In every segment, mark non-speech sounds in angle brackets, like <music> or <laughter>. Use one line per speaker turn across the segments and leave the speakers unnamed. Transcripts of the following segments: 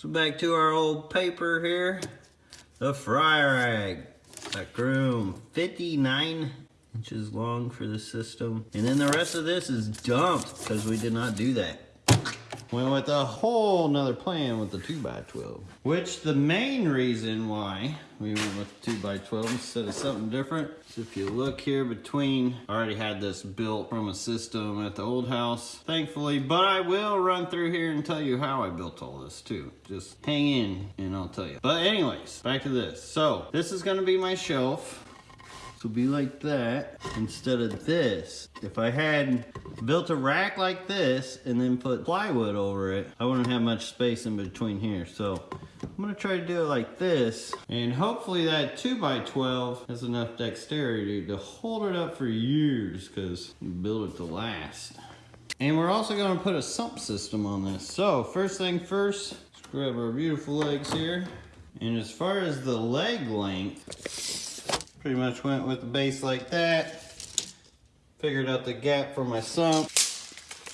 So back to our old paper here. The fry rack. That groom 59 inches long for the system. And then the rest of this is dumped because we did not do that. Went with a whole nother plan with the 2x12. Which the main reason why we went with 2x12 instead of something different. So if you look here between, I already had this built from a system at the old house, thankfully. But I will run through here and tell you how I built all this too. Just hang in and I'll tell you. But anyways, back to this. So this is gonna be my shelf. So be like that instead of this. If I had built a rack like this and then put plywood over it, I wouldn't have much space in between here. So I'm gonna try to do it like this. And hopefully that 2x12 has enough dexterity to hold it up for years because you build it to last. And we're also gonna put a sump system on this. So first thing first, let's grab our beautiful legs here. And as far as the leg length, Pretty much went with the base like that. Figured out the gap for my sump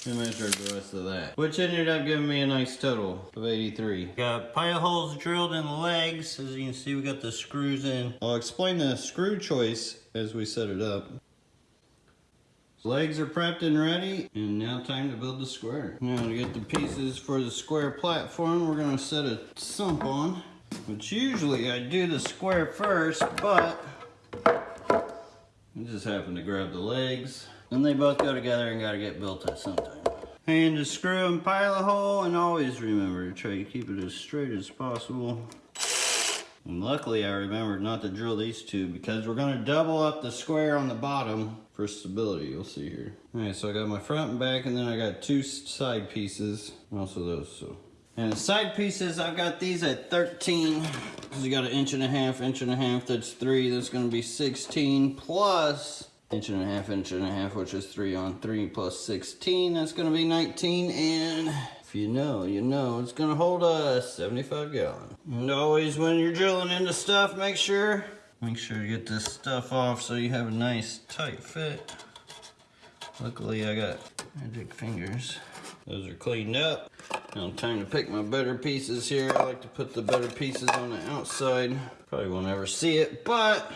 and measured the rest of that. Which ended up giving me a nice total of 83. Got pilot holes drilled in the legs. As you can see, we got the screws in. I'll explain the screw choice as we set it up. Legs are prepped and ready, and now time to build the square. Now to get the pieces for the square platform, we're gonna set a sump on, which usually I do the square first, but I just happened to grab the legs. And they both go together and gotta get built at some time. And to screw and pilot hole, and always remember to try to keep it as straight as possible. And luckily I remembered not to drill these two because we're gonna double up the square on the bottom for stability, you'll see here. All right, so I got my front and back, and then I got two side pieces, also those, so. And the side pieces, I've got these at 13. Because you got an inch and a half, inch and a half, that's three. That's gonna be 16 plus inch and a half, inch and a half, which is three on three plus 16. That's gonna be 19. And if you know, you know, it's gonna hold a 75 gallon. And always when you're drilling into stuff, make sure, make sure you get this stuff off so you have a nice tight fit. Luckily I got magic fingers. Those are cleaned up. Now time to pick my better pieces here. I like to put the better pieces on the outside. Probably won't ever see it, but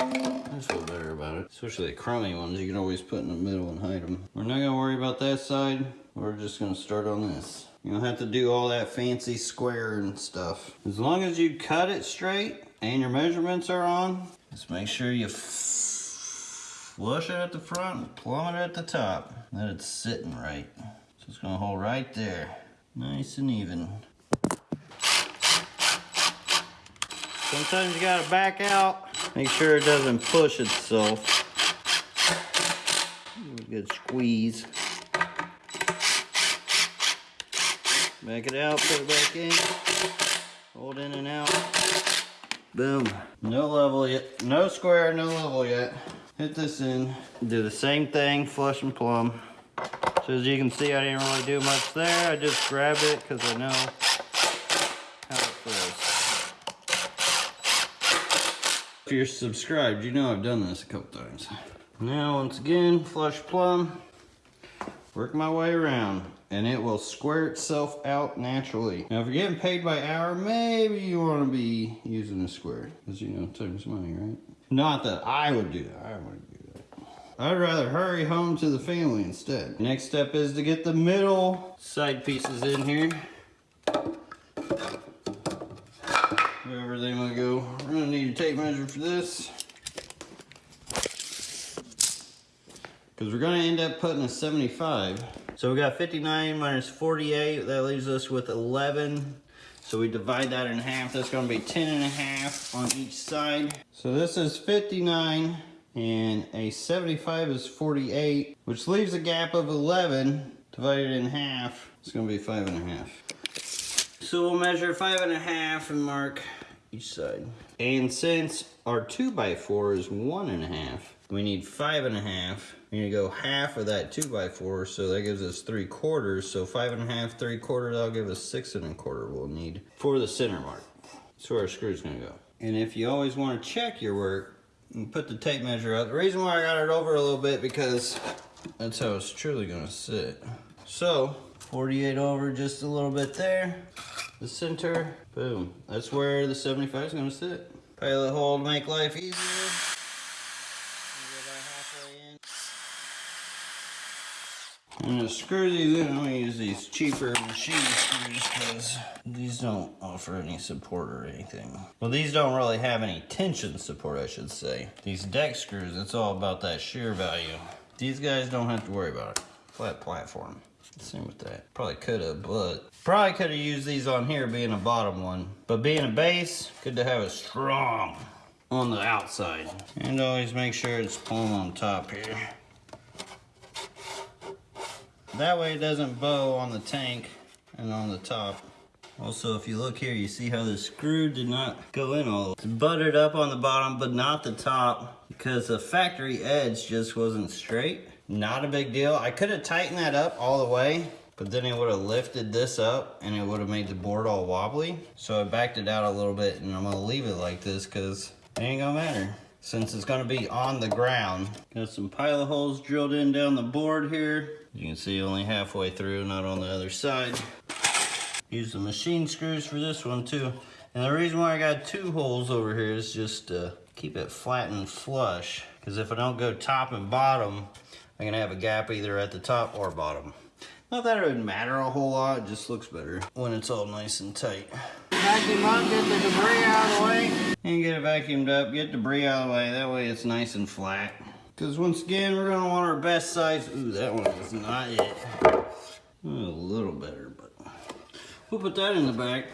I feel better about it. Especially the crummy ones, you can always put in the middle and hide them. We're not gonna worry about that side. We're just gonna start on this. You don't have to do all that fancy square and stuff. As long as you cut it straight and your measurements are on, just make sure you flush it at the front and plumb it at the top. That it's sitting right. So it's gonna hold right there. Nice and even. Sometimes you gotta back out. Make sure it doesn't push itself. A good squeeze. Back it out, put it back in. Hold in and out. Boom. No level yet. No square, no level yet. Hit this in. Do the same thing, flush and plumb. So as you can see, I didn't really do much there. I just grabbed it because I know how it feels. If you're subscribed, you know I've done this a couple times. Now, once again, flush plumb. Work my way around and it will square itself out naturally. Now, if you're getting paid by hour, maybe you want to be using a square because you know, time's money, right? Not that I would do that. I would I'd rather hurry home to the family instead. Next step is to get the middle side pieces in here. Wherever they might go. We're gonna need a tape measure for this. Because we're gonna end up putting a 75. So we got 59 minus 48, that leaves us with 11. So we divide that in half, that's gonna be 10 and a half on each side. So this is 59 and a 75 is 48, which leaves a gap of 11 divided in half. It's gonna be five and a half. So we'll measure five and a half and mark each side. And since our two by four is one and a half, we need five and a half. We're gonna go half of that two by four, so that gives us three quarters. So five and a half, three quarters, that'll give us six and a quarter we'll need for the center mark. That's where our screw's gonna go. And if you always wanna check your work, and put the tape measure up. The reason why I got it over a little bit because that's how it's truly gonna sit. So, 48 over just a little bit there. the center. Boom. That's where the 75 is gonna sit. Pilot hole to make life easier. Go about halfway in. I'm gonna screw these in. I'm gonna use these cheaper machine screws because these don't offer any support or anything. Well, these don't really have any tension support, I should say. These deck screws, it's all about that shear value. These guys don't have to worry about it. Flat platform. Same with that. Probably could have, but probably could have used these on here being a bottom one. But being a base, good to have it strong on the outside. And always make sure it's plumb on top here. That way it doesn't bow on the tank and on the top. Also, if you look here, you see how the screw did not go in all. It's buttered up on the bottom, but not the top because the factory edge just wasn't straight. Not a big deal. I could have tightened that up all the way, but then it would have lifted this up and it would have made the board all wobbly. So I backed it out a little bit and I'm gonna leave it like this because it ain't gonna matter since it's gonna be on the ground. Got some pilot holes drilled in down the board here. You can see only halfway through, not on the other side. Use the machine screws for this one too. And the reason why I got two holes over here is just to keep it flat and flush. Because if I don't go top and bottom, I'm gonna have a gap either at the top or bottom. Not that it would matter a whole lot, it just looks better when it's all nice and tight. Vacuum up, get the debris out of the way. And get it vacuumed up, get debris out of the way, that way it's nice and flat. Because once again, we're gonna want our best size. Ooh, that one is not it. A little better, but we'll put that in the back.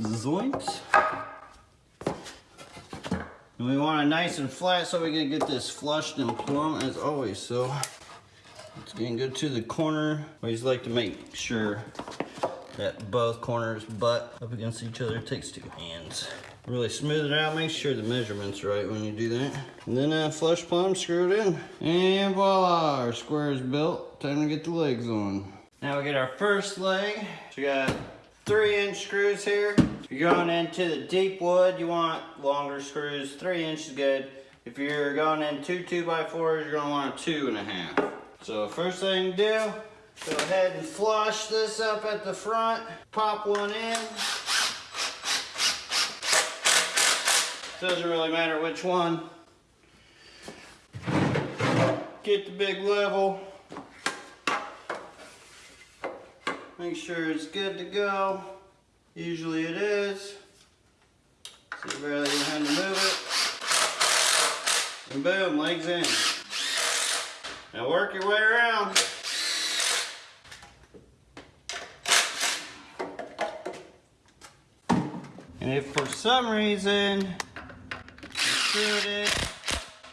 Zoinks. And we want it nice and flat so we can get this flushed and plumb as always. So it's gonna go to the corner. Always like to make sure that both corners butt up against each other. It takes two hands. Really smooth it out, make sure the measurement's right when you do that. And then uh, flush plumb, screw it in. And voila, our square is built. Time to get the legs on. Now we get our first leg. So we got three inch screws here. If you're going into the deep wood, you want longer screws. Three inch is good. If you're going in two two by fours, you're gonna want a two and a half. So first thing to do, go ahead and flush this up at the front. Pop one in. Doesn't really matter which one. Get the big level. Make sure it's good to go. Usually it is. So you barely even have to move it. And boom, legs in. Now work your way around. And if for some reason screwed it,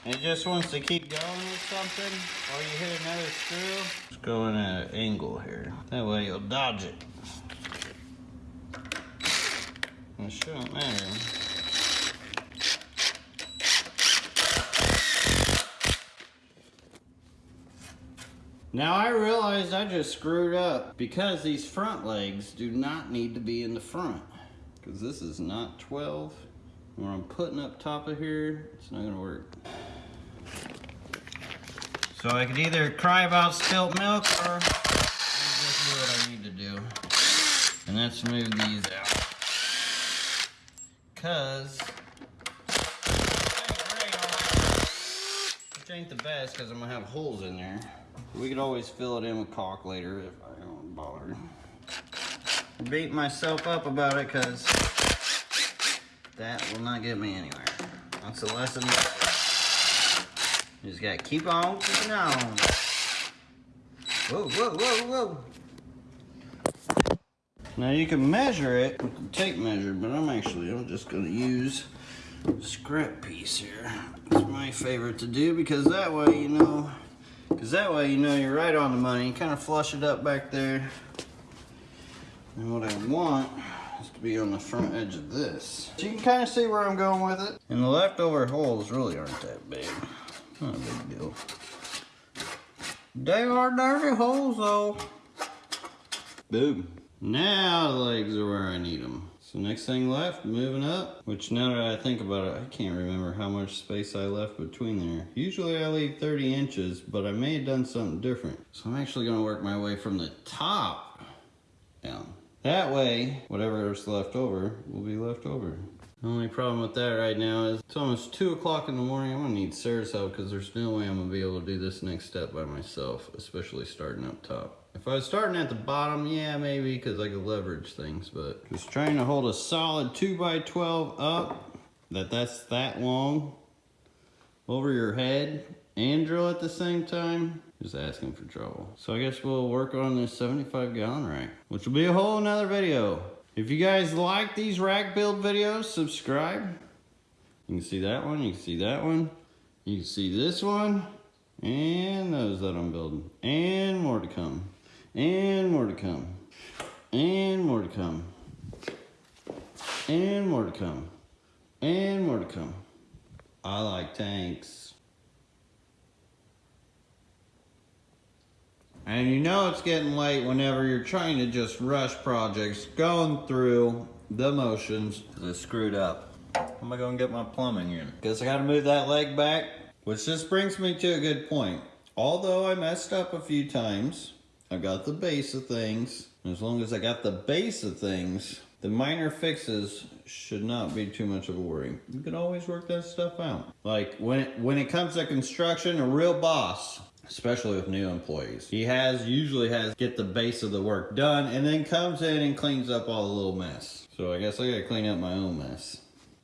and it just wants to keep going with something, or you hit another screw, just go in at an angle here. That way you'll dodge it. It shouldn't matter. Now I realized I just screwed up because these front legs do not need to be in the front because this is not 12. When I'm putting up top of here, it's not gonna work. So I could either cry about spilt milk or just do what I need to do. And that's move these out. Cause which ain't the best because I'm gonna have holes in there. We could always fill it in with caulk later if I don't bother. Beat myself up about it because that will not get me anywhere. That's a lesson. Just gotta keep on keeping on. Whoa, whoa, whoa, whoa. Now you can measure it with the tape measure, but I'm actually, I'm just gonna use scrap piece here. It's my favorite to do because that way you know, because that way you know you're right on the money. You kind of flush it up back there. And what I want is to be on the front edge of this. So you can kind of see where I'm going with it. And the leftover holes really aren't that big. Not a big deal. They are dirty holes though. Boom. Now the legs are where I need them. So next thing left, moving up, which now that I think about it, I can't remember how much space I left between there. Usually I leave 30 inches, but I may have done something different. So I'm actually gonna work my way from the top down. That way, whatever is left over will be left over. The only problem with that right now is it's almost 2 o'clock in the morning. I'm going to need Sarah's help because there's no way I'm going to be able to do this next step by myself, especially starting up top. If I was starting at the bottom, yeah, maybe because I could leverage things, but just trying to hold a solid 2 by 12 up, that that's that long, over your head, and drill at the same time, just asking for trouble. So I guess we'll work on this 75 gallon rack, which will be a whole nother video. If you guys like these rack build videos, subscribe. You can see that one, you can see that one, you can see this one, and those that I'm building, and more to come. And more to come. And more to come. And more to come. And more to come. I like tanks. And you know it's getting late whenever you're trying to just rush projects, going through the motions. It's screwed up. How am I gonna get my plumbing in? Guess I gotta move that leg back. Which just brings me to a good point. Although I messed up a few times, I got the base of things. As long as I got the base of things, the minor fixes should not be too much of a worry. You can always work that stuff out. Like when it, when it comes to construction, a real boss, especially with new employees, he has usually has get the base of the work done and then comes in and cleans up all the little mess. So I guess I gotta clean up my own mess.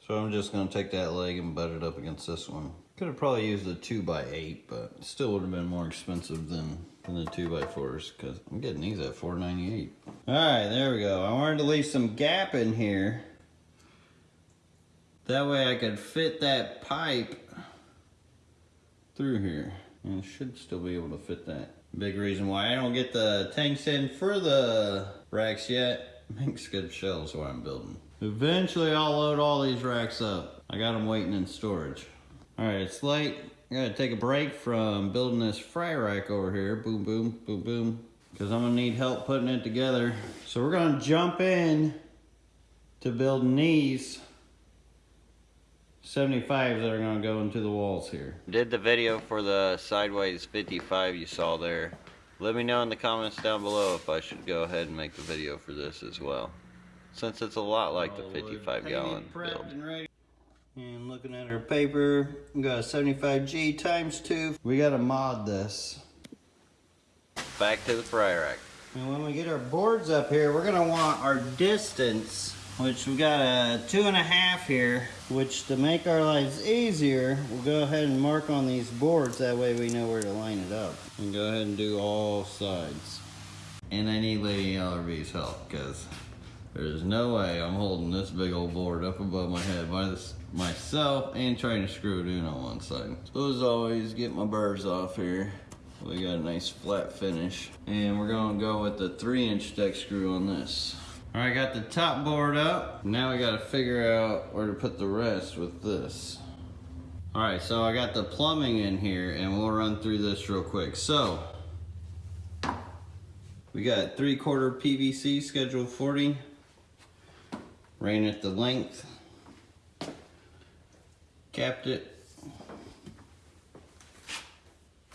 So I'm just gonna take that leg and butt it up against this one. Could have probably used a 2 by 8 but still would have been more expensive than, than the 2 by 4s because I'm getting these at 4.98. Alright, there we go. I wanted to leave some gap in here. That way I could fit that pipe through here. And should still be able to fit that. Big reason why I don't get the tanks in for the racks yet. <laughs> Makes good shelves while I'm building. Eventually I'll load all these racks up. I got them waiting in storage. All right, it's late. I gotta take a break from building this fry rack over here. Boom, boom, boom, boom. Because I'm gonna need help putting it together. So we're gonna jump in to building these 75s that are gonna go into the walls here. Did the video for the sideways 55 you saw there. Let me know in the comments down below if I should go ahead and make the video for this as well. Since it's a lot like the 55 gallon build. And looking at our paper, we got a 75G times two. We gotta mod this. Back to the fry rack. And when we get our boards up here, we're gonna want our distance, which we got a two and a half here, which to make our lives easier, we'll go ahead and mark on these boards. That way we know where to line it up. And go ahead and do all sides. And I need Lady LRB's help, because there's no way I'm holding this big old board up above my head by this myself and trying to screw it in on one side. So as always, get my burrs off here. We got a nice flat finish. And we're gonna go with the three inch deck screw on this. All right, got the top board up. Now we gotta figure out where to put the rest with this. All right, so I got the plumbing in here and we'll run through this real quick. So, we got three quarter PVC schedule 40. Ran at the length capped it,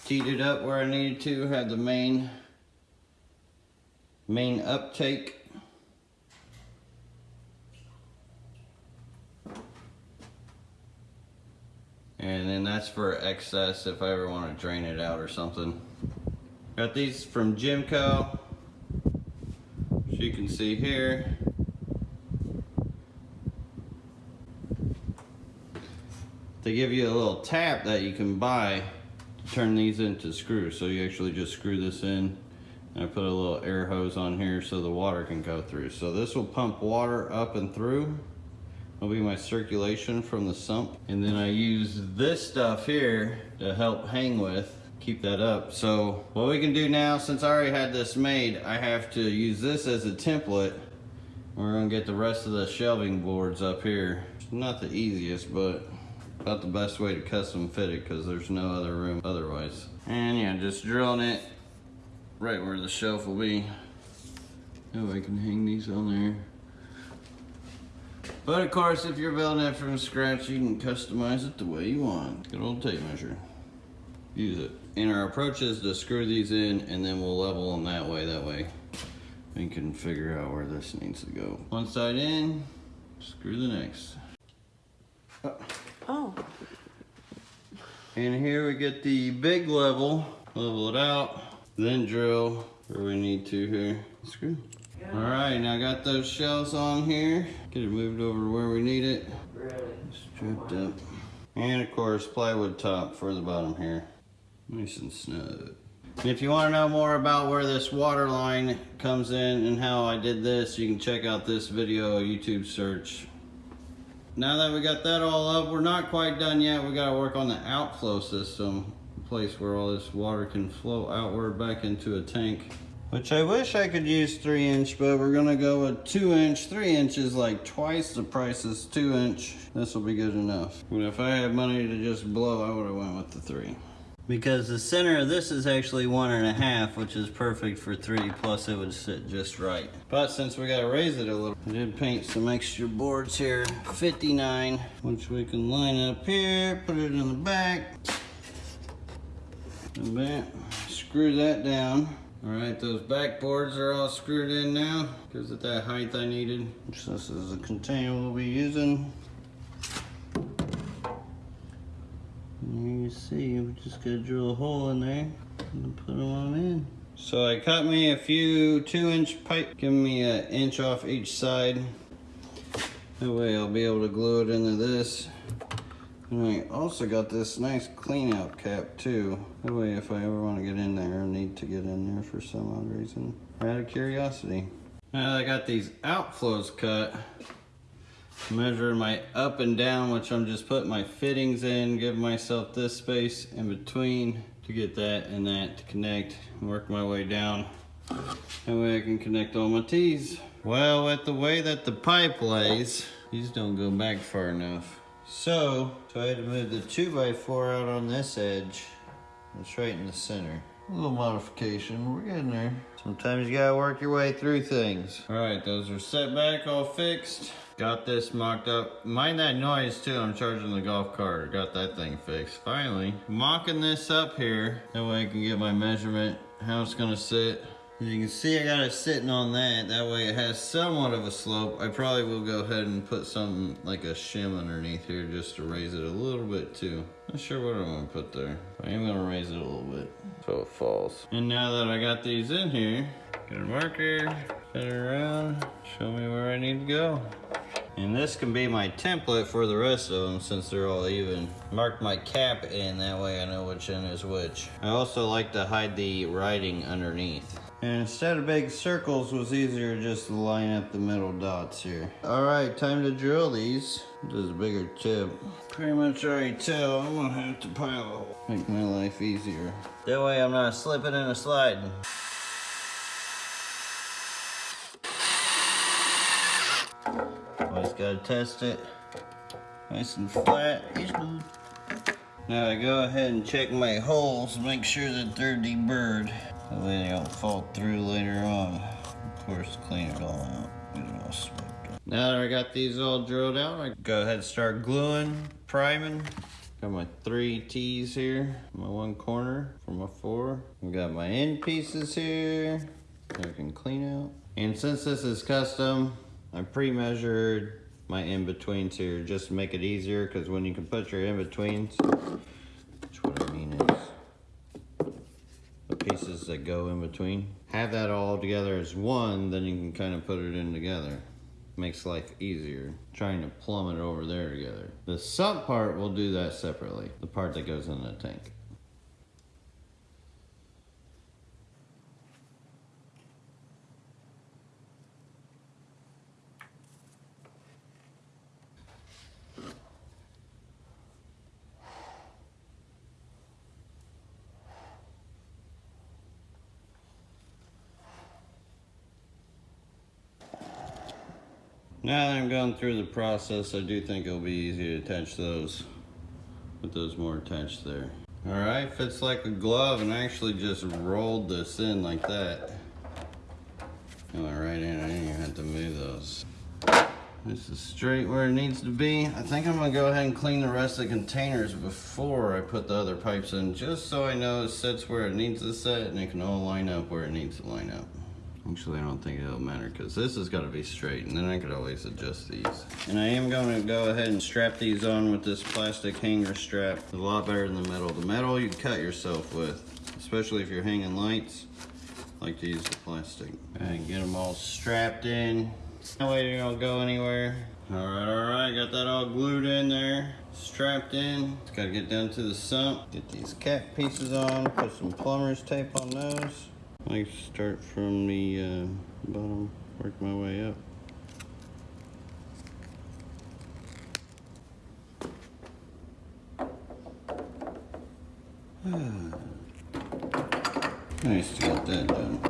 teed it up where I needed to, had the main, main uptake. And then that's for excess if I ever want to drain it out or something. Got these from Jimco. As you can see here. they give you a little tap that you can buy to turn these into screws. So you actually just screw this in and I put a little air hose on here so the water can go through. So this will pump water up and through. Will be my circulation from the sump. And then I use this stuff here to help hang with, keep that up. So what we can do now, since I already had this made, I have to use this as a template. We're gonna get the rest of the shelving boards up here. Not the easiest, but about the best way to custom fit it because there's no other room otherwise. And yeah, just drilling it right where the shelf will be. Oh, I can hang these on there. But of course, if you're building it from scratch, you can customize it the way you want. Good old tape measure. Use it. And our approach is to screw these in and then we'll level them that way. That way we can figure out where this needs to go. One side in, screw the next.
Oh,
And here we get the big level, level it out, then drill where we need to here. Screw. All right, now I got those shells on here. Get it moved over where we need it. Stripped up. And of course, plywood top for the bottom here. Nice and snug. And if you want to know more about where this water line comes in and how I did this, you can check out this video, YouTube search. Now that we got that all up, we're not quite done yet. We got to work on the outflow system, a place where all this water can flow outward back into a tank. Which I wish I could use three inch, but we're gonna go with two inch. Three inch is like twice the price as two inch. This will be good enough. But if I had money to just blow, I would have went with the three. Because the center of this is actually one and a half, which is perfect for three, plus it would sit just right. But since we gotta raise it a little, I did paint some extra boards here, 59, which we can line up here, put it in the back. And back, screw that down. All right, those back boards are all screwed in now. Gives it that height I needed. This is the container we'll be using. And you see, we just gotta drill a hole in there and put them on in. So I cut me a few two inch pipe, give me an inch off each side. That way I'll be able to glue it into this. And I also got this nice clean out cap too. That way if I ever want to get in there or need to get in there for some odd reason. Out of curiosity. Now I got these outflows cut, measuring my up and down, which I'm just putting my fittings in, give myself this space in between to get that and that to connect and work my way down. That way I can connect all my T's. Well, with the way that the pipe lays, these don't go back far enough. So, so I had to move the 2x4 out on this edge. It's right in the center. A little modification, we're getting there. Sometimes you gotta work your way through things. All right, those are set back, all fixed. Got this mocked up. Mind that noise too, I'm charging the golf cart. Got that thing fixed, finally. Mocking this up here, that way I can get my measurement, how it's gonna sit. As you can see, I got it sitting on that. That way it has somewhat of a slope. I probably will go ahead and put something like a shim underneath here just to raise it a little bit too. Not sure what I'm gonna put there. I am gonna raise it a little bit so it falls. And now that I got these in here, get a marker, set it around, show me where I need to go. And this can be my template for the rest of them since they're all even. Mark my cap in, that way I know which end is which. I also like to hide the writing underneath. And instead of big circles, was easier just to line up the middle dots here. All right, time to drill these. This is a bigger tip. Pretty much already tell I'm gonna have to pile a hole. Make my life easier. That way I'm not slipping and sliding. Always gotta test it. Nice and flat. Now I go ahead and check my holes, make sure that they're deburred. That way they don't fall through later on. Of course, clean it all out. Get it all swept up. Now that I got these all drilled out, I go ahead and start gluing, priming. Got my three T's here, my one corner for my four. We got my end pieces here I can clean out. And since this is custom, I pre-measured my in-betweens here just to make it easier because when you can put your in-betweens, which what I mean is that go in between, have that all together as one, then you can kind of put it in together. Makes life easier trying to plumb it over there together. The sump part, we'll do that separately. The part that goes in the tank. Now that I'm going through the process, I do think it'll be easy to attach those with those more attached there. All right, fits like a glove and I actually just rolled this in like that. Went right in, I didn't even have to move those. This is straight where it needs to be. I think I'm gonna go ahead and clean the rest of the containers before I put the other pipes in, just so I know it sits where it needs to sit and it can all line up where it needs to line up. Actually, I don't think it'll matter because this has got to be straight and then I could always adjust these. And I am going to go ahead and strap these on with this plastic hanger strap. It's a lot better than the metal. The metal you cut yourself with, especially if you're hanging lights. I like to use the plastic. And get them all strapped in. That way they don't go anywhere. All right, all right, got that all glued in there, strapped in. Gotta get down to the sump, get these cap pieces on, put some plumber's tape on those. I start from the uh, bottom, work my way up. <sighs> nice to get that done.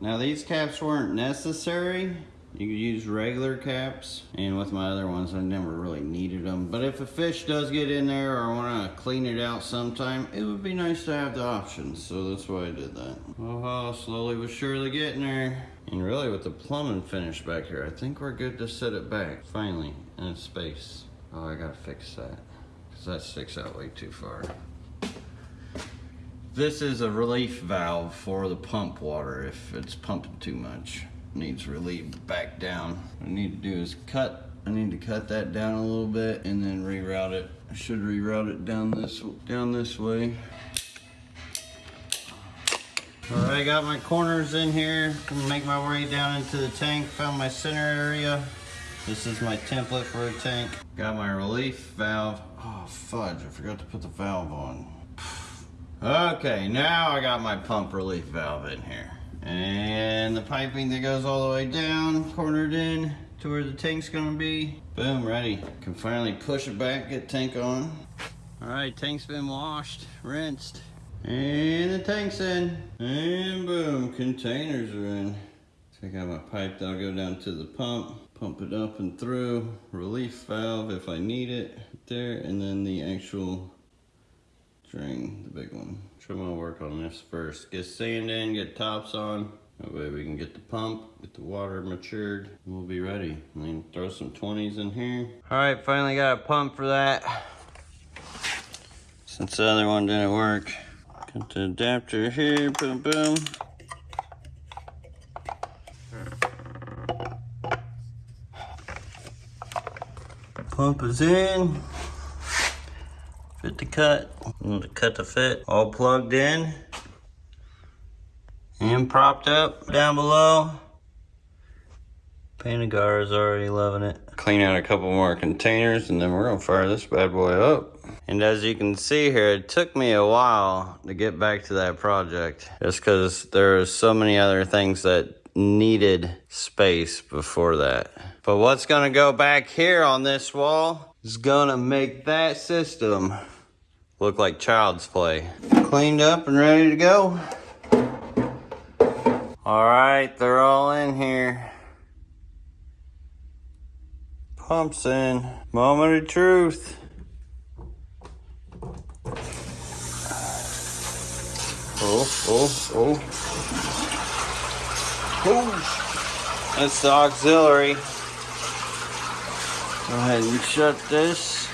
Now these caps weren't necessary. You could use regular caps, and with my other ones, I never really needed them. But if a fish does get in there or I want to clean it out sometime, it would be nice to have the option. So that's why I did that. Oh, slowly but surely getting there. And really with the plumbing finish back here, I think we're good to set it back, finally, in its space. Oh, I gotta fix that, because that sticks out way too far. This is a relief valve for the pump water if it's pumping too much needs relieved back down. What I need to do is cut, I need to cut that down a little bit and then reroute it. I should reroute it down this, down this way. All right, got my corners in here. Gonna make my way down into the tank. Found my center area. This is my template for a tank. Got my relief valve. Oh, fudge, I forgot to put the valve on. <sighs> Okay, now I got my pump relief valve in here. And the piping that goes all the way down, cornered in to where the tank's gonna be. Boom, ready. Can finally push it back, get tank on. All right, tank's been washed, rinsed. And the tank's in. And boom, containers are in. Take out my pipe that'll go down to the pump. Pump it up and through. Relief valve if I need it. There, and then the actual drain, the big one. I'm gonna work on this first. Get sand in, get tops on. That way we can get the pump, get the water matured, we'll be ready. And then throw some 20s in here. All right, finally got a pump for that. Since the other one didn't work. Got the adapter here, boom, boom. Pump is in fit to cut. I'm to cut the fit. All plugged in and propped up down below. Panagar is already loving it. Clean out a couple more containers and then we're gonna fire this bad boy up. And as you can see here, it took me a while to get back to that project. Just cause there are so many other things that needed space before that. But what's gonna go back here on this wall is gonna make that system look like child's play. Cleaned up and ready to go. All right, they're all in here. Pumps in. Moment of truth. Oh, oh, oh. Oh, that's the auxiliary. Go ahead and shut this.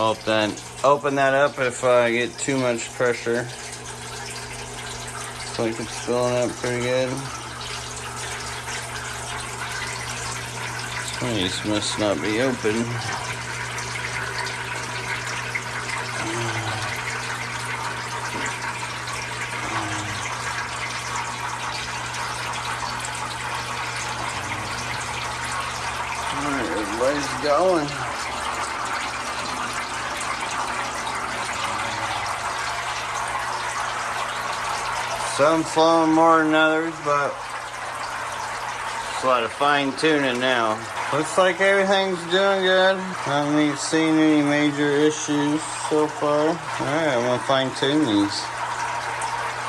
Hope then open that up if I get too much pressure. Looks like it's filling up pretty good. These must not be open. Alright, everybody's going. Some flowing more than others, but it's a lot of fine tuning now. Looks like everything's doing good. I haven't seen any major issues so far. Alright, I'm gonna fine tune these.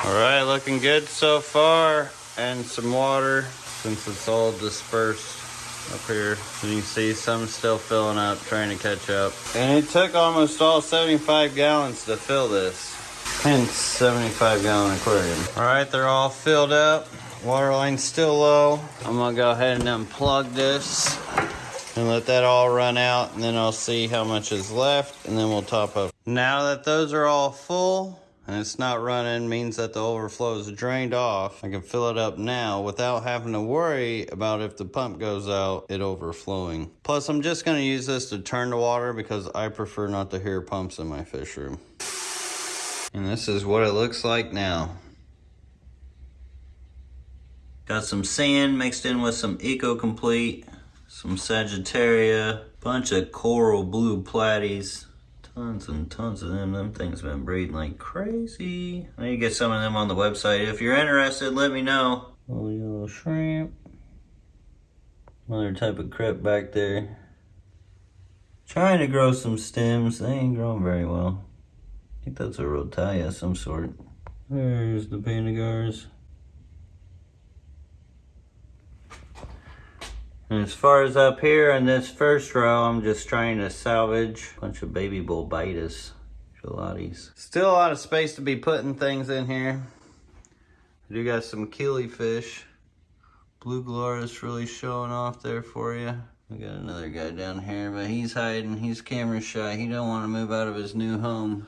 Alright, looking good so far. And some water since it's all dispersed up here. You can see some still filling up, trying to catch up. And it took almost all 75 gallons to fill this. Hence 75 gallon aquarium. All right, they're all filled up. Water line's still low. I'm gonna go ahead and unplug this and let that all run out and then I'll see how much is left and then we'll top up. Now that those are all full and it's not running means that the overflow is drained off. I can fill it up now without having to worry about if the pump goes out, it overflowing. Plus I'm just gonna use this to turn the water because I prefer not to hear pumps in my fish room. And this is what it looks like now. Got some sand mixed in with some Eco Complete, some Sagittaria, bunch of coral blue platies, tons and tons of them. Them things been breeding like crazy. I need to get some of them on the website. If you're interested, let me know. Little yellow shrimp. Another type of crep back there. Trying to grow some stems. They ain't growing very well. I think that's a rotala of some sort. There's the pandagars. And as far as up here in this first row, I'm just trying to salvage a bunch of baby Bolbitis gelatis. Still a lot of space to be putting things in here. I do got some killifish. Blue Gularis really showing off there for you. We got another guy down here, but he's hiding. He's camera shy. He don't want to move out of his new home.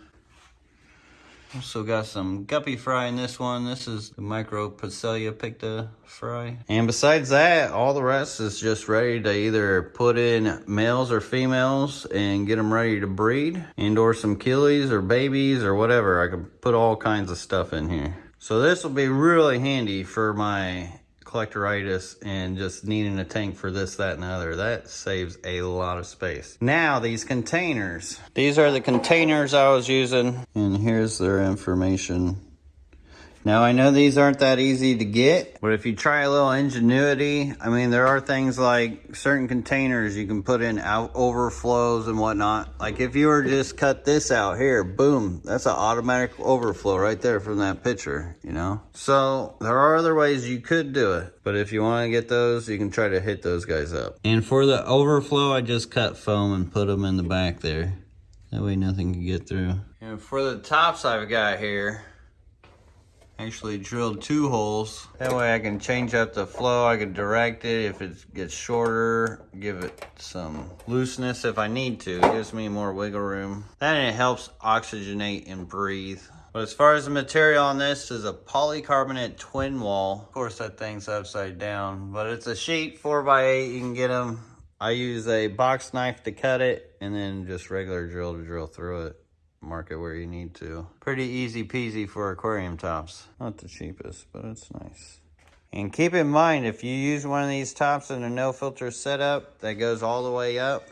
Also got some guppy fry in this one. This is the Micropoecilia picta fry. And besides that, all the rest is just ready to either put in males or females and get them ready to breed. And or some killies or babies or whatever. I can put all kinds of stuff in here. So this will be really handy for my collectoritis and just needing a tank for this, that, and the other. That saves a lot of space. Now, these containers. These are the containers I was using, and here's their information. Now, I know these aren't that easy to get, but if you try a little ingenuity, I mean, there are things like certain containers you can put in out overflows and whatnot. Like if you were just cut this out here, boom, that's an automatic overflow right there from that picture, you know? So there are other ways you could do it, but if you want to get those, you can try to hit those guys up. And for the overflow, I just cut foam and put them in the back there. That way nothing can get through. And for the tops I've got here, actually drilled two holes. That way I can change up the flow. I can direct it if it gets shorter, give it some looseness if I need to. It gives me more wiggle room. Then it helps oxygenate and breathe. But as far as the material on this is a polycarbonate twin wall. Of course that thing's upside down, but it's a sheet four by eight. You can get them. I use a box knife to cut it and then just regular drill to drill through it mark it where you need to. Pretty easy peasy for aquarium tops. Not the cheapest, but it's nice. And keep in mind, if you use one of these tops in a no filter setup that goes all the way up,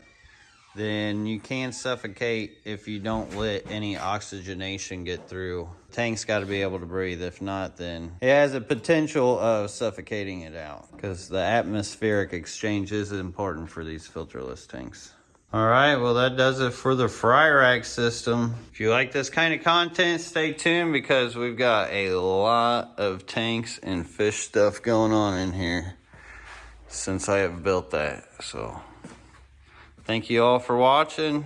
then you can suffocate if you don't let any oxygenation get through. Tank's got to be able to breathe. If not, then it has a potential of suffocating it out because the atmospheric exchange is important for these filterless tanks. All right, well that does it for the fry rack system. If you like this kind of content, stay tuned because we've got a lot of tanks and fish stuff going on in here since I have built that. So thank you all for watching.